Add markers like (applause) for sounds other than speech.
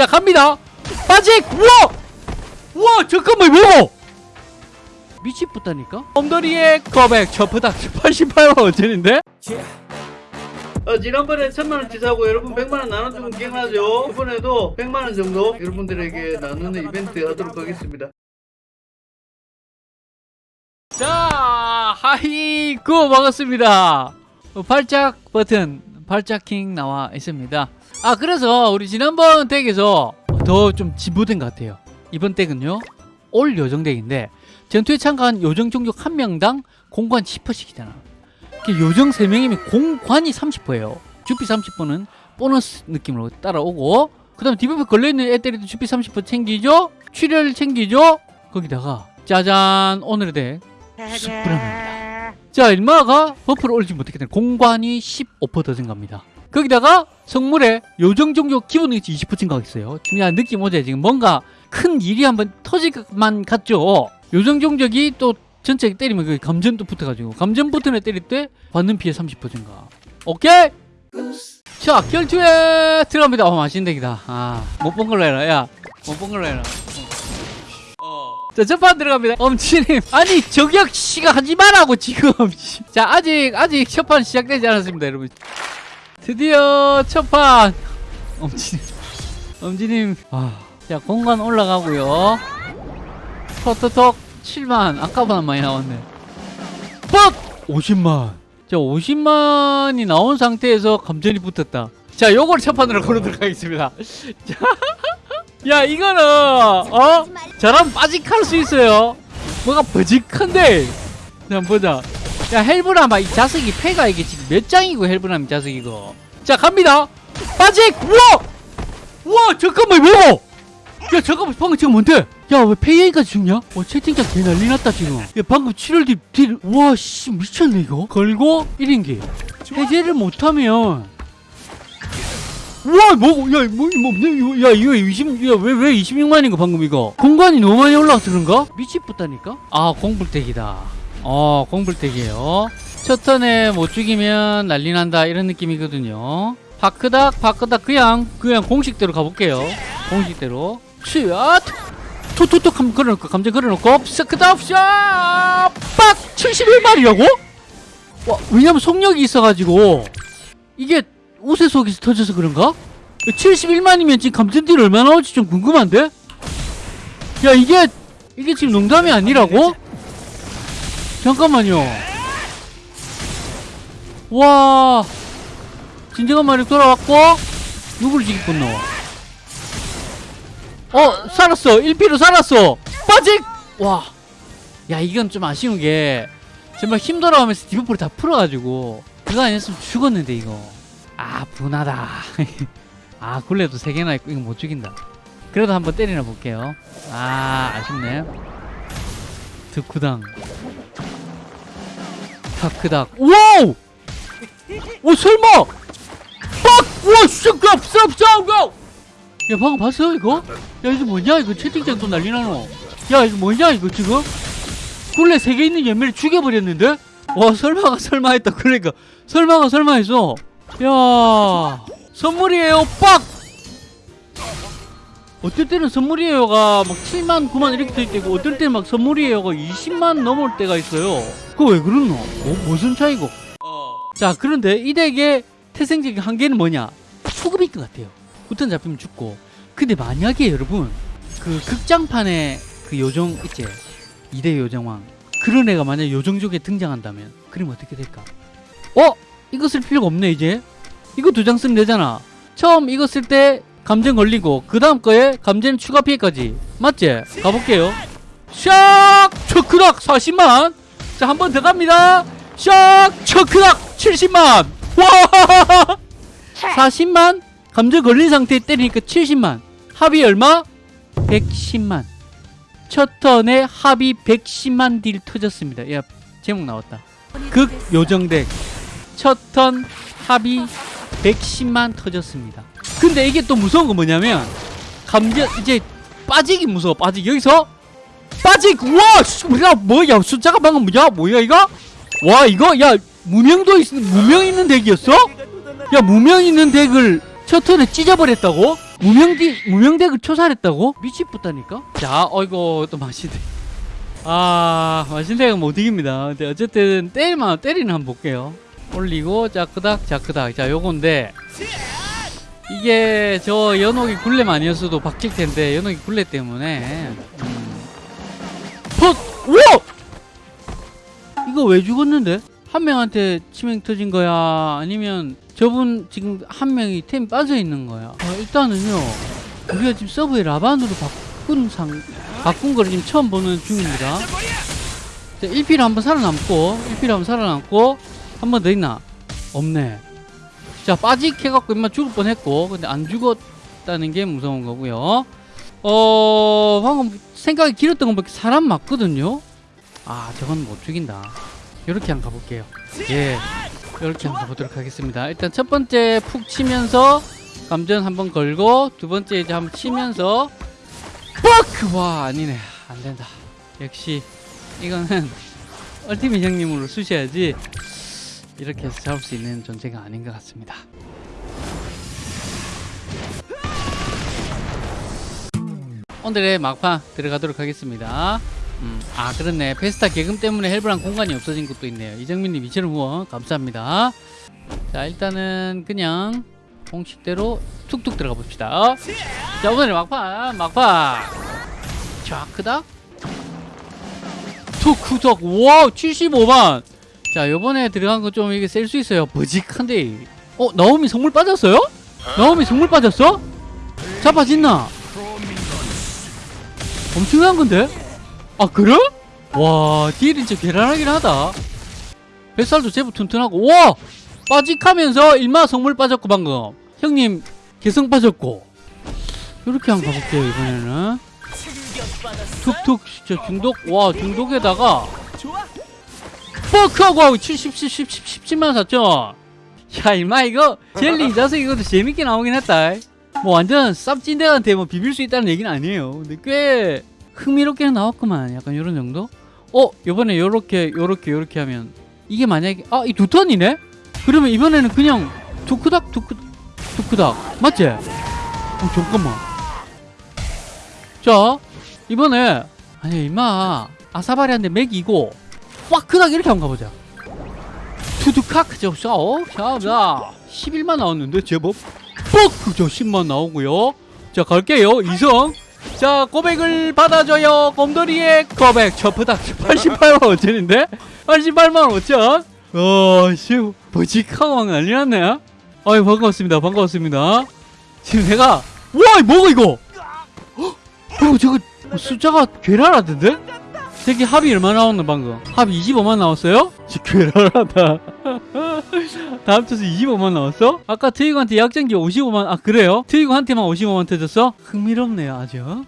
자 갑니다. 빠직! 우와! 우와 잠깐만 뭐고 미치겠다니까? 엉덩이의 거백 저프닥 88만 원짜리인데? 어, 지난번에 천만원 치 사고 여러분 백만원 나눠주면 기억나죠? 이번에도 100만원 정도 여러분들에게 나누는 이벤트 하도록 하겠습니다. 자 하이구! 반갑습니다. 어, 발작 버튼 발작킹 나와 있습니다. 아 그래서 우리 지난번 덱에서 더 좀 진보된 것 같아요. 이번 덱은요 all 요정 덱인데 전투에 참가한 요정 종족 한 명당 공관 10%씩이잖아. 요정 3명이면 공관이 30%예요. 주피 30%는 보너스 느낌으로 따라오고 그 다음 디버프 걸려있는 애들도 주피 30% 챙기죠? 출혈 챙기죠? 거기다가 짜잔 오늘의 덱 출발합니다 자 일마가 버프를 올리지 못했기 때문에 공관이 15%더 증가합니다. 거기다가 성물에 요정 종족 기본 능력치 20% 증가했어요. 야 느낌 오죠? 지금 뭔가 큰 일이 한번 터질 것만 같죠? 요정 종족이 또 전체 때리면 그 감전도 붙어가지고 감전 버튼에 때릴 때 받는 피해 30% 증가. 오케이! 자 결투에 들어갑니다. 어 맛있는 덱이다. 아못 본 걸로 해라. 야못 본 걸로 해라. 어. 자 첫판 들어갑니다. 엄치님. 아니 저격 씨가 하지 말라고 지금. (laughs) 자 아직 아직 첫판 시작되지 않았습니다 여러분. 드디어 첫판. 엄지님. 엄지님. 아, 자 공간 올라가고요. 톡톡톡 7만. 아까보다 많이 나왔네. 뻑! 50만. 자 50만이 나온 상태에서 감전이 붙었다. 자 요걸 첫 판으로 (laughs) 걸어도록 하겠습니다. 자, 야 이거는 어? 저랑 빠직할 수 있어요. 뭐가 버직한데? 자 보자. 야 헬브라마 이 자석이 패가 이게 지금 몇 장이고 헬브라마 이 자석 이거 자 갑니다. 빠직! 우와! 우와 잠깐만 뭐야 야 잠깐만 방금 지금 뭔데? 야왜 페이에이까지 죽냐? 와 채팅창 개 난리 났다 지금. 야 방금 7월 뒤, 뒤 우와 씨 미쳤네 이거. 걸고 1인기. 해제를 못하면 우와 뭐고 야뭐 뭐, 뭐, 야 이거 20 야왜 왜 26만인가 방금 이거? 공간이 너무 많이 올라와서 그런가? 미치겠다니까? 아 공불택이다. 어 공불택이에요. 첫 턴에 못 죽이면 난리 난다 이런 느낌이거든요. 파크닥 파크닥 그냥 그냥 공식대로 가볼게요. 공식대로. 슈앗 톡톡톡 한번 걸어놓고 감정 걸어놓고 스크답 샷빡! 71마리라고? 와 왜냐면 속력이 있어가지고. 이게 옷의 속에서 터져서 그런가? 71만이면 지금 감전딜 얼마 나올지 좀 궁금한데? 야 이게 이게 지금 농담이 아니라고? 잠깐만요 와 진정한 마력 돌아왔고 누구를 건너 어 살았어 1피로 살았어 빠직 와야 이건 좀 아쉬운 게 정말 힘 돌아오면서 디버프를 다 풀어가지고 그거 아니었으면 죽었는데 이거 아 분하다 (laughs) 아 굴레도 3개나 있고 이거 못 죽인다 그래도 한번 때리나 볼게요 아 아쉽네 득구당 다크닥 wow 오 설마 빡! 우와! 쌉! 쌉! 야 방금 봤어 이거? 야 이거 뭐냐 이거 채팅창 또 난리 나노 야 이거 뭐냐 이거 지금? 굴레 3개 있는 연매를 죽여버렸는데? 와 설마가 설마 했다 그러니까 설마가 설마 했어 야 선물이에요 빡! 어떨 때는 선물이에요가 막 7만 9만 이렇게 될 때고 어떨 때는 막 선물이에요가 20만 넘을 때가 있어요 그거 왜 그러노? 뭐, 무슨 차이고? 자 그런데 이 덱의 태생적인 한계는 뭐냐 초급일 것 같아요 우턴 잡히면 죽고 근데 만약에 여러분 그 극장판에 그 요정 있지 2대 요정왕 그런 애가 만약 요정족에 등장한다면 그러면 어떻게 될까 어? 이거 쓸 필요가 없네 이제. 이거 두 장 쓰면 되잖아. 처음 이거 쓸 때 감전 걸리고 그 다음 거에 감전 추가 피해까지. 맞지? 가볼게요. 샥! 초크락 40만. 자 한 번 더 갑니다. 샥! 초크락 70만. 와! 40만? 감전 걸린 상태에 때리니까 70만. 합이 얼마? 110만. 첫 턴에 합이 110만 딜 터졌습니다. 야 제목 나왔다. 극 요정덱 첫 턴 합이 110만 터졌습니다 근데 이게 또 무서운 건 뭐냐면 감전 이제 빠지기 무서워 빠지기 여기서 빠지기 우와 씨, 야 뭐야 숫자가 방금 뭐야 뭐야 이거 와 이거 야 무명도 있 무명 있는 덱이었어? 야 무명 있는 덱을 첫 턴에 찢어버렸다고? 무명디 무명대를 초살했다고? 미치겠다니까. 자, 어이구 또 마신대. 아 마신대가 못 이깁니다. 근데 어쨌든 때리면 때리는 한번 볼게요. 올리고 자크닥 자크닥. 자 요건데 이게 저 연옥이 굴레 아니었어도 박힐 텐데 연옥이 굴레 때문에. 음. 퍽! 우와! 이거 왜 죽었는데? 한 명한테 치명 터진 거야? 아니면 저분 지금 한 명이 템 빠져 있는 거야? 아, 일단은요, 우리가 지금 서브에 라반으로 바꾼 상, 바꾼 거를 지금 처음 보는 중입니다. 자, 1피를 한번 살아남고, 1피를 한번 살아남고, 한 번 더 있나? 없네. 자, 빠직 해갖고 임마 죽을 뻔 했고, 근데 안 죽었다는 게 무서운 거고요. 어, 방금 생각이 길었던 건 밖에 사람 맞거든요? 아, 저건 못 죽인다. 이렇게 한번 가볼게요. 예. 이렇게 한번 가보도록 하겠습니다. 일단 첫 번째 푹 치면서 감전 한번 걸고 두 번째 이제 한번 치면서 뻑! 와 아니네 안 된다. 역시 이거는 (laughs) 얼티밋 형님으로 쓰셔야지 이렇게 해서 잡을 수 있는 존재가 아닌 것 같습니다. 오늘의 막판 들어가도록 하겠습니다. 음, 아 그렇네. 페스타 개금 때문에 헬브랑 공간이 없어진 것도 있네요. 이정민님 2,000원 후원. 감사합니다. 자 일단은 그냥 공식대로 툭툭 들어가 봅시다. 자 오늘의 막판 막판. 자 크다. 툭크덕 와 75만 자 요번에 들어간 거 좀 이게 셀 수 있어요 버직한데 어 나오미 성물 빠졌어요? 나오미 성물 빠졌어? 잡아진나? 엄청난 건데? 아 그래? 와 딜이 진짜 괴랄하긴 하다 뱃살도 제법 튼튼하고 와 빠직하면서 일마 성물 빠졌고 방금 형님 개성 빠졌고 이렇게 한번 가볼게요 이번에는 툭툭 진짜 중독 와 중독에다가 뻑하고 하고 70, 70, 10, 10만 4천 야 임마 이거 젤리 이 자석 이것도 재밌게 나오긴 했다. 뭐 완전 쌉찐대한테 뭐 비빌 수 있다는 얘기는 아니에요. 근데 꽤 흥미롭게 나왔구만. 약간 요런 정도? 어 요번에 요렇게 요렇게 요렇게 하면 이게 만약에 아 이 두 턴이네? 그러면 이번에는 그냥 두크닥 두크 두크닥. 맞지? 어 잠깐만. 자 이번에 아니 임마. 아사바리한테 맥이고 꽉크닥 이렇게 한번 가보자. 투두칵 저 샤오 샤자 11만 나왔는데 제법. 뻑! 저 10만 나오고요. 자 갈게요. 이성. 자 고백을 받아줘요. 곰돌이의 고백. 저프닥 88만 5천인데? 88만 5천 어씨 버직하고 막 난리 났네. 아유 반갑습니다. 반갑습니다. 지금 내가 와 뭐가 이거? 헉, 어 저거 숫자가 괴랄하던데 새끼 합이 얼마 나왔나 방금 합 25만 나왔어요? 진짜 괴랄하다 다 합쳐서 25만 나왔어? 아까 트이거한테 약전기 55만 아 그래요? 트이거한테만 55만 터졌어? 흥미롭네요 아주